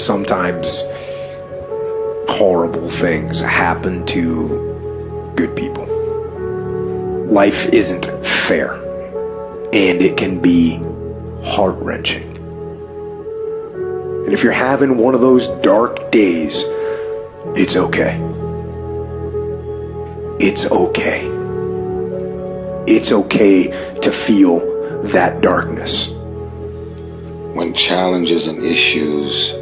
sometimes horrible things happen to good people. Life isn't fair, and it can be heart wrenching. And if you're having one of those dark days, it's okay. It's okay. It's okay to feel that darkness. When challenges and issues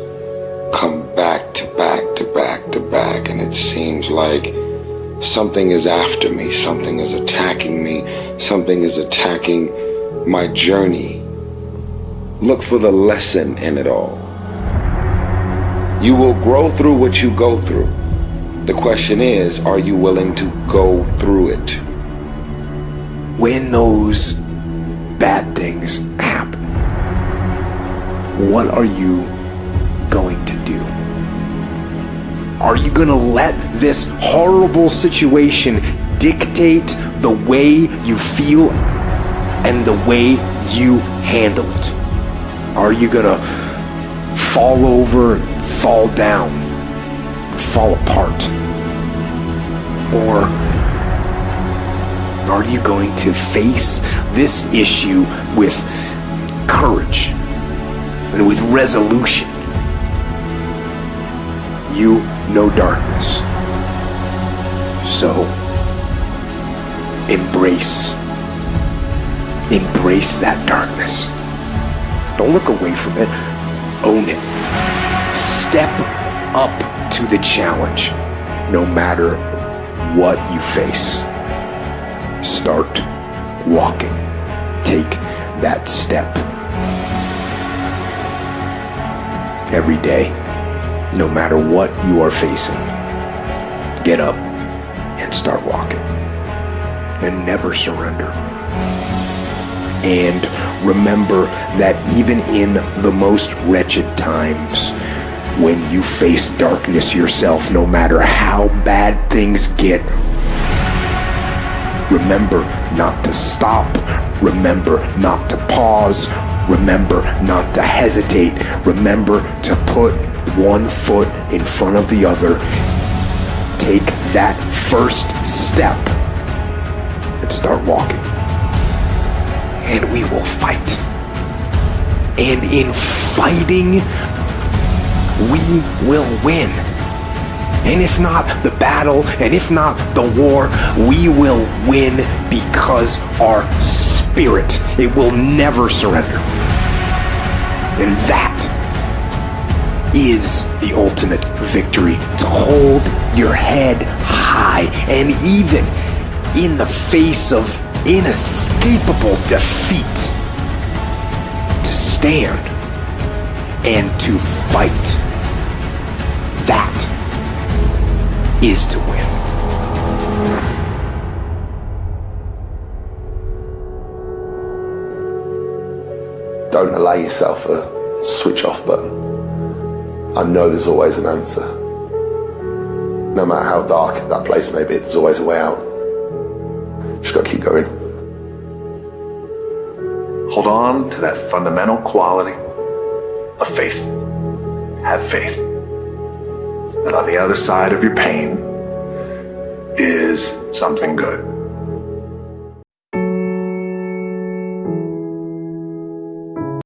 come back to back to back to back, and it seems like something is after me, something is attacking me, something is attacking my journey. Look for the lesson in it all. You will grow through what you go through. The question is, are you willing to go through it? When those bad things happen, what are you Are you going to let this horrible situation dictate the way you feel and the way you handle it? Are you going to fall over, fall down, fall apart? Or are you going to face this issue with courage and with resolution? You know darkness. So embrace embrace that darkness. Don't look away from it. Own it. Step up to the challenge, no matter what you face. Start walking. Take that step. Every day, no matter what you are facing, get up and start walking. And never surrender. And remember that even in the most wretched times, when you face darkness yourself, no matter how bad things get, remember not to stop, remember not to pause, remember not to hesitate, remember to put one foot in front of the other. Take that first step and start walking and we will fight. And in fighting, we will win. And if not the battle, and if not the war, we will win because our spirit, it will never surrender. And that is the ultimate victory to hold your head high and even in the face of inescapable defeat to stand and to fight. That is to win. Don't allow yourself a switch off button. I know there's always an answer. No matter how dark that place may be, there's always a way out. Just gotta keep going. Hold on to that fundamental quality of faith. Have faith that on the other side of your pain is something good.